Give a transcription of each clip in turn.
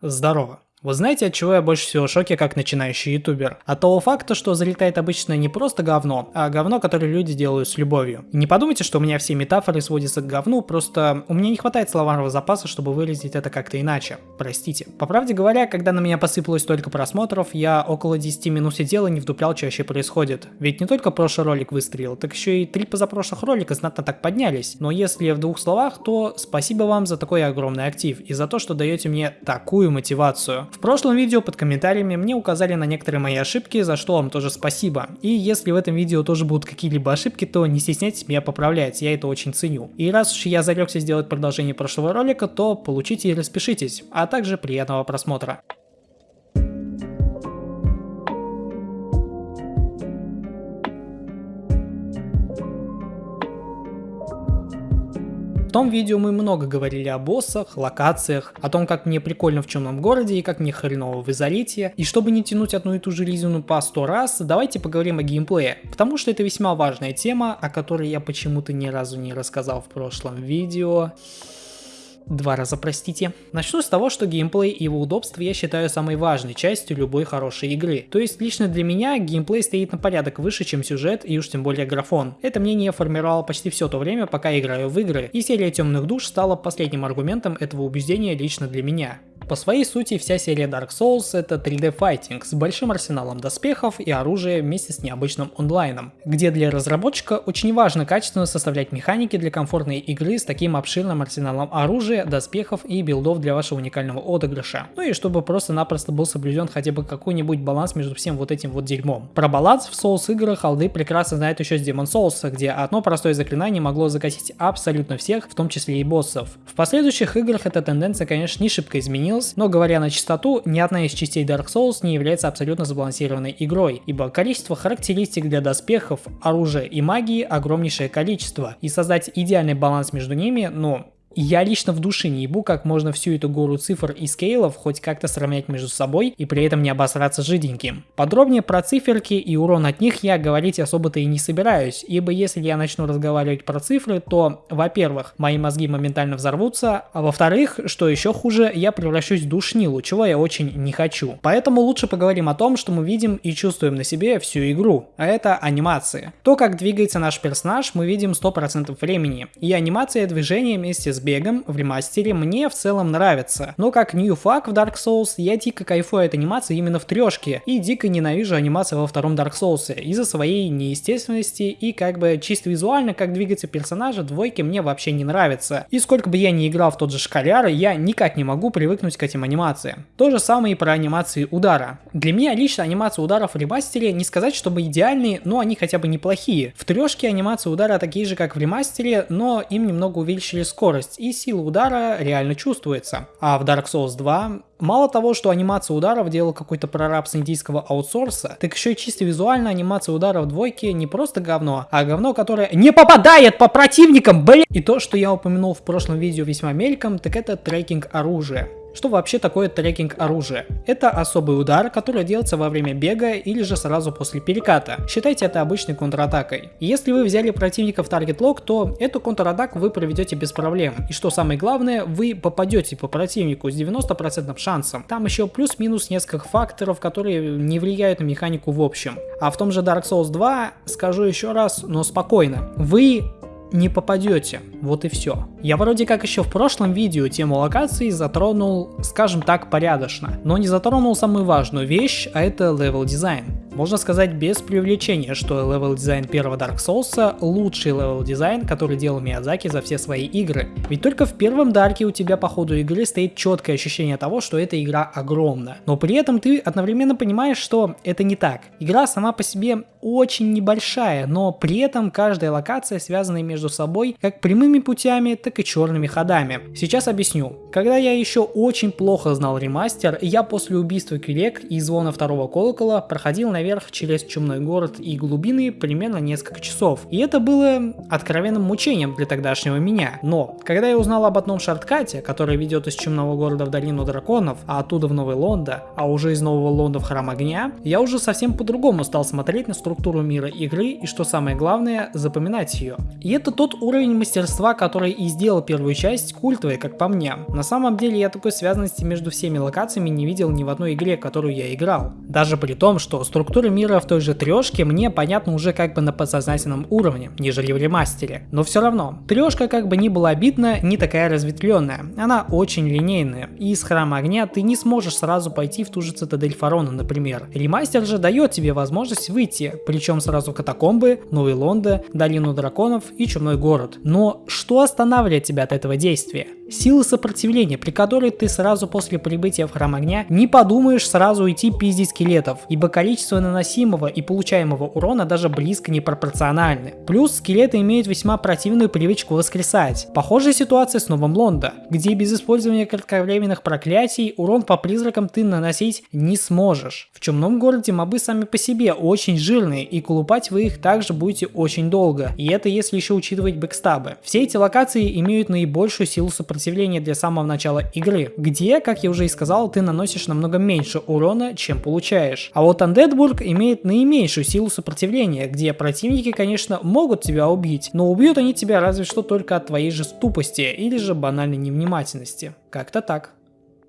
Здорово. Вы знаете, от чего я больше всего в шоке как начинающий ютубер? От того факта, что залетает обычно не просто говно, а говно, которое люди делают с любовью. Не подумайте, что у меня все метафоры сводятся к говну, просто у меня не хватает словарного запаса, чтобы выразить это как-то иначе. Простите. По правде говоря, когда на меня посыпалось столько просмотров, я около 10 минут сидел и не вдуплял, что вообще происходит. Ведь не только прошлый ролик выстрелил, так еще и три позапрошлых ролика знатно так поднялись. Но если в двух словах, то спасибо вам за такой огромный актив и за то, что даете мне такую мотивацию. В прошлом видео под комментариями мне указали на некоторые мои ошибки, за что вам тоже спасибо. И если в этом видео тоже будут какие-либо ошибки, то не стесняйтесь меня поправлять, я это очень ценю. И раз уж я зарекся сделать продолжение прошлого ролика, то получите и распишитесь, а также приятного просмотра. Том видео мы много говорили о боссах, локациях, о том, как мне прикольно в темном городе и как мне хреново в изолите. И чтобы не тянуть одну и ту же резину по 100 раз, давайте поговорим о геймплее, потому что это весьма важная тема, о которой я почему-то ни разу не рассказал в прошлом видео. Два раза, простите. Начну с того, что геймплей и его удобство я считаю самой важной частью любой хорошей игры. То есть лично для меня геймплей стоит на порядок выше, чем сюжет и уж тем более графон. Это мнение формировало почти все то время, пока играю в игры, и серия Темных Душ стала последним аргументом этого убеждения лично для меня. По своей сути, вся серия Dark Souls это 3D файтинг с большим арсеналом доспехов и оружия вместе с необычным онлайном, где для разработчика очень важно качественно составлять механики для комфортной игры с таким обширным арсеналом оружия, доспехов и билдов для вашего уникального отыгрыша. Ну и чтобы просто-напросто был соблюден хотя бы какой-нибудь баланс между всем вот этим вот дерьмом. Про баланс в Souls играх алды прекрасно знают еще с Demon Souls, где одно простое заклинание могло закосить абсолютно всех, в том числе и боссов. В последующих играх эта тенденция, конечно, не шибко изменилась, Tales, но говоря на чистоту, ни одна из частей Dark Souls не является абсолютно сбалансированной игрой, ибо количество характеристик для доспехов, оружия и магии огромнейшее количество, и создать идеальный баланс между ними, ну, я лично в душе не ебу, как можно всю эту гору цифр и скейлов хоть как-то сравнять между собой и при этом не обосраться жиденьким. Подробнее про циферки и урон от них я говорить особо-то и не собираюсь, ибо если я начну разговаривать про цифры, то, во-первых, мои мозги моментально взорвутся, а во-вторых, что еще хуже, я превращусь в душнилу, чего я очень не хочу. Поэтому лучше поговорим о том, что мы видим и чувствуем на себе всю игру, а это анимации. То, как двигается наш персонаж, мы видим 100% времени, и анимация движения вместе с бегом в ремастере мне в целом нравится. Но как new fuck в Dark Souls, я дико кайфую от анимации именно в трешке, и дико ненавижу анимацию во втором Dark Souls из-за своей неестественности и как бы чисто визуально, как двигается персонажа, двойки мне вообще не нравится. И сколько бы я ни играл в тот же Шкаляр, я никак не могу привыкнуть к этим анимациям. То же самое и про анимации удара. Для меня лично анимация ударов в ремастере не сказать, чтобы идеальные, но они хотя бы неплохие. В трешке анимации удара такие же, как в ремастере, но им немного увеличили скорость скорость и сила удара реально чувствуется. А в Dark Souls 2 Мало того, что анимация ударов делал какой-то прораб с индийского аутсорса, так еще и чисто визуально анимация ударов двойки не просто говно, а говно, которое не попадает по противникам, блин! И то, что я упомянул в прошлом видео весьма мельком, так это трекинг оружия. Что вообще такое трекинг оружия? Это особый удар, который делается во время бега или же сразу после переката. Считайте это обычной контратакой. Если вы взяли противника в таргет лог, то эту контратаку вы проведете без проблем. И что самое главное, вы попадете по противнику с 90% шансом. Там еще плюс-минус несколько факторов, которые не влияют на механику в общем. А в том же Dark Souls 2, скажу еще раз, но спокойно, вы не попадете. Вот и все. Я вроде как еще в прошлом видео тему локаций затронул, скажем так, порядочно, но не затронул самую важную вещь, а это level design. Можно сказать без преувеличения, что level design первого Dark Souls лучший level design, который делал Миядзаки за все свои игры. Ведь только в первом Дарке у тебя по ходу игры стоит четкое ощущение того, что эта игра огромна. Но при этом ты одновременно понимаешь, что это не так. Игра сама по себе очень небольшая, но при этом каждая локация связана между собой как прямыми путями, так и черными ходами. Сейчас объясню. Когда я еще очень плохо знал ремастер, я после убийства Квилег и звона второго колокола проходил наверх через чумной город и глубины примерно несколько часов. И это было откровенным мучением для тогдашнего меня. Но, когда я узнал об одном шорткате, который ведет из чумного города в долину драконов, а оттуда в Новый Лондо, а уже из Нового Лонда в Храм Огня, я уже совсем по-другому стал смотреть на структуру мира игры и, что самое главное, запоминать ее. И это тот уровень мастерства, который и сделал первую часть культовой, как по мне. На самом деле я такой связанности между всеми локациями не видел ни в одной игре, которую я играл. Даже при том, что структура мира в той же трешке мне понятна уже как бы на подсознательном уровне, нежели в ремастере. Но все равно, трешка как бы не была обидна, не такая разветвленная. Она очень линейная. И из храма огня ты не сможешь сразу пойти в ту же цитадель фарона, например. Ремастер же дает тебе возможность выйти, причем сразу в катакомбы, Новый Лонда, Долину драконов и Чумной город. Но что останавливает тебя от этого действия? Силы сопротивления, при которой ты сразу после прибытия в храм огня не подумаешь сразу уйти пиздить скелетов, ибо количество наносимого и получаемого урона даже близко не пропорциональны. Плюс скелеты имеют весьма противную привычку воскресать. Похожая ситуация с Новым Лондо, где без использования кратковременных проклятий урон по призракам ты наносить не сможешь. В Чумном городе мобы сами по себе очень жирные и колупать вы их также будете очень долго. И это если еще учитывать бэкстабы. Все эти локации имеют наибольшую силу сопротивления для самого начала игры, где, как я уже и сказал, ты наносишь намного меньше урона, чем получаешь. А вот Андедбург имеет наименьшую силу сопротивления, где противники, конечно, могут тебя убить, но убьют они тебя разве что только от твоей же тупости или же банальной невнимательности. Как-то так.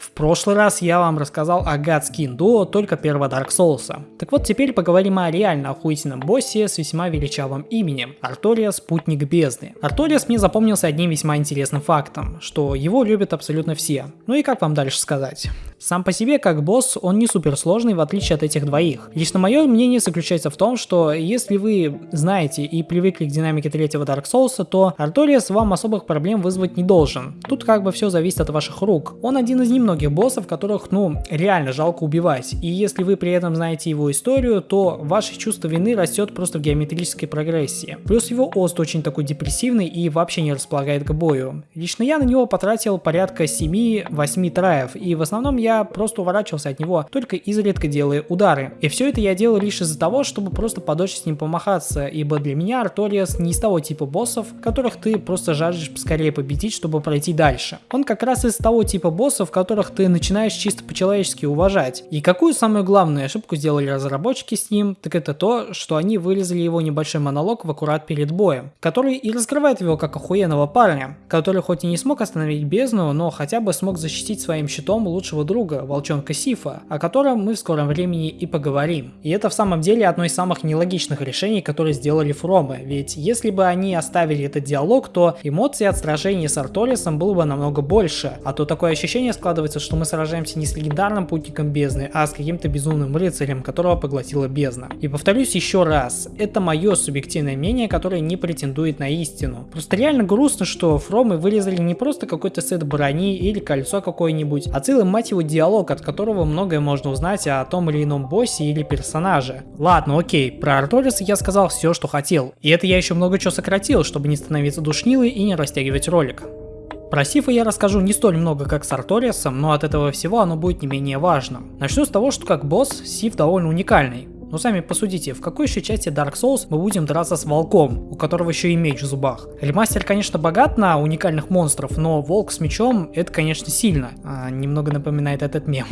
В прошлый раз я вам рассказал о Гадскин Дуо только первого Dark Souls. Так вот теперь поговорим о реально охуительном боссе с весьма величавым именем – Артория Спутник Бездны. Арториас мне запомнился одним весьма интересным фактом, что его любят абсолютно все. Ну и как вам дальше сказать? Сам по себе, как босс, он не супер сложный, в отличие от этих двоих. Лично мое мнение заключается в том, что если вы знаете и привыкли к динамике третьего Dark Souls, то Арториас вам особых проблем вызвать не должен. Тут как бы все зависит от ваших рук. Он один из немногих боссов, которых, ну, реально жалко убивать. И если вы при этом знаете его историю, то ваше чувство вины растет просто в геометрической прогрессии. Плюс его ост очень такой депрессивный и вообще не располагает к бою. Лично я на него потратил порядка 7-8 траев, и в основном я просто уворачивался от него, только изредка делая удары. И все это я делал лишь из-за того, чтобы просто подольше с ним помахаться, ибо для меня Арториас не из того типа боссов, которых ты просто жаждешь скорее победить, чтобы пройти дальше. Он как раз из того типа боссов, которых ты начинаешь чисто по-человечески уважать. И какую самую главную ошибку сделали разработчики с ним, так это то, что они вырезали его небольшой монолог в аккурат перед боем, который и раскрывает его как охуенного парня, который хоть и не смог остановить бездну, но хотя бы смог защитить своим щитом лучшего друга волчонка Сифа, о котором мы в скором времени и поговорим. И это в самом деле одно из самых нелогичных решений, которые сделали Фромы, ведь если бы они оставили этот диалог, то эмоций от сражения с Арторисом было бы намного больше, а то такое ощущение складывается, что мы сражаемся не с легендарным путником бездны, а с каким-то безумным рыцарем, которого поглотила бездна. И повторюсь еще раз, это мое субъективное мнение, которое не претендует на истину. Просто реально грустно, что Фромы вырезали не просто какой-то сет брони или кольцо какое-нибудь, а целый мать его диалог, от которого многое можно узнать о том или ином боссе или персонаже. Ладно, окей, про Арториса я сказал все, что хотел. И это я еще много чего сократил, чтобы не становиться душнилой и не растягивать ролик. Про Сифа я расскажу не столь много, как с Арториасом, но от этого всего оно будет не менее важным. Начну с того, что как босс Сиф довольно уникальный. Но сами посудите, в какой еще части Dark Souls мы будем драться с волком, у которого еще и меч в зубах? Ремастер, конечно, богат на уникальных монстров, но волк с мечом это, конечно, сильно. А, немного напоминает этот мем.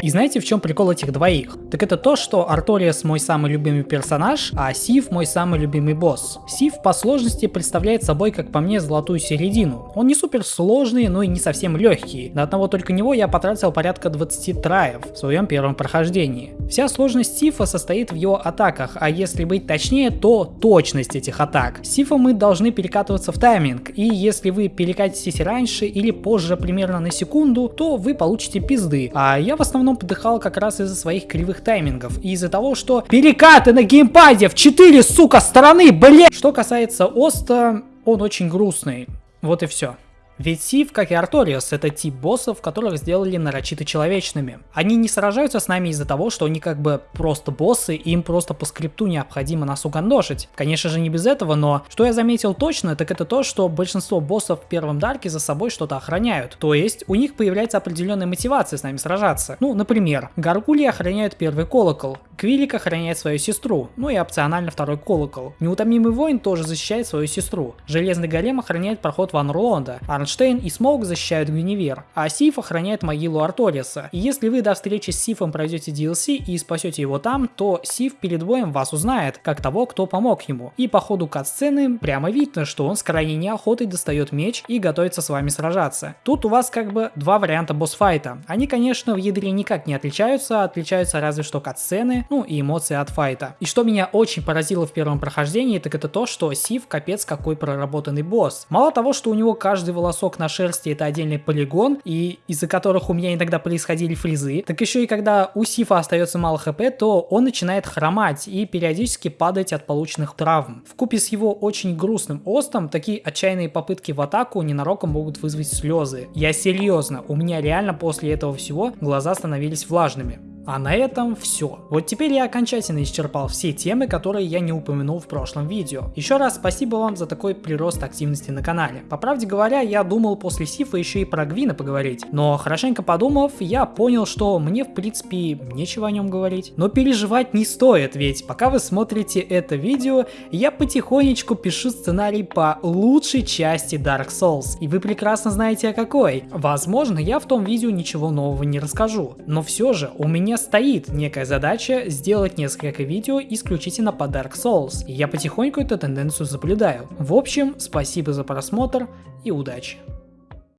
И знаете, в чем прикол этих двоих? Так это то, что Арториас мой самый любимый персонаж, а Сив мой самый любимый босс. Сив по сложности представляет собой, как по мне, золотую середину. Он не супер сложный, но и не совсем легкий. На одного только него я потратил порядка 20 траев в своем первом прохождении. Вся сложность Сифа состоит в его атаках, а если быть точнее, то точность этих атак. Сифа мы должны перекатываться в тайминг, и если вы перекатитесь раньше или позже примерно на секунду, то вы получите пизды, а я в основном подыхал как раз из-за своих кривых таймингов и из-за того, что перекаты на геймпаде в 4, сука, стороны, блядь! Что касается Оста, он очень грустный. Вот и все. Ведь Сиф, как и Арториус, это тип боссов, которых сделали нарочито человечными. Они не сражаются с нами из-за того, что они как бы просто боссы, и им просто по скрипту необходимо нас угандошить. Конечно же не без этого, но что я заметил точно, так это то, что большинство боссов в первом Дарке за собой что-то охраняют. То есть у них появляется определенная мотивация с нами сражаться. Ну, например, Гаргульи охраняют первый колокол, Квилег охраняет свою сестру, ну и опционально второй колокол. Неутомимый воин тоже защищает свою сестру. Железный голем охраняет проход в Анор Лондо, а Орнштейн и Смоуг защищают Гвиневер, а Сиф охраняет могилу Арториаса. И если вы до встречи с Сифом пройдете DLC и спасете его там, то Сиф перед боем вас узнает, как того, кто помог ему. И по ходу кат-сцены прямо видно, что он с крайней неохотой достает меч и готовится с вами сражаться. Тут у вас как бы два варианта босс-файта. Они, конечно, в ядре никак не отличаются, отличаются разве что кат-сцены, ну и эмоции от файта. И что меня очень поразило в первом прохождении, так это то, что Сив капец какой проработанный босс. Мало того, что у него каждый волосок на шерсти это отдельный полигон, и из-за которых у меня иногда происходили фризы, так еще и когда у Сифа остается мало хп, то он начинает хромать и периодически падать от полученных травм. В купе с его очень грустным остом, такие отчаянные попытки в атаку ненароком могут вызвать слезы. Я серьезно, у меня реально после этого всего глаза становились влажными. А на этом все. Вот теперь я окончательно исчерпал все темы, которые я не упомянул в прошлом видео. Еще раз спасибо вам за такой прирост активности на канале. По правде говоря, я думал после Сифа еще и про Гвина поговорить, но хорошенько подумав, я понял, что мне в принципе нечего о нем говорить. Но переживать не стоит, ведь пока вы смотрите это видео, я потихонечку пишу сценарий по лучшей части Dark Souls, и вы прекрасно знаете о какой. Возможно, я в том видео ничего нового не расскажу, но все же у меня меня стоит некая задача сделать несколько видео исключительно по Dark Souls, и я потихоньку эту тенденцию соблюдаю. В общем, спасибо за просмотр и удачи!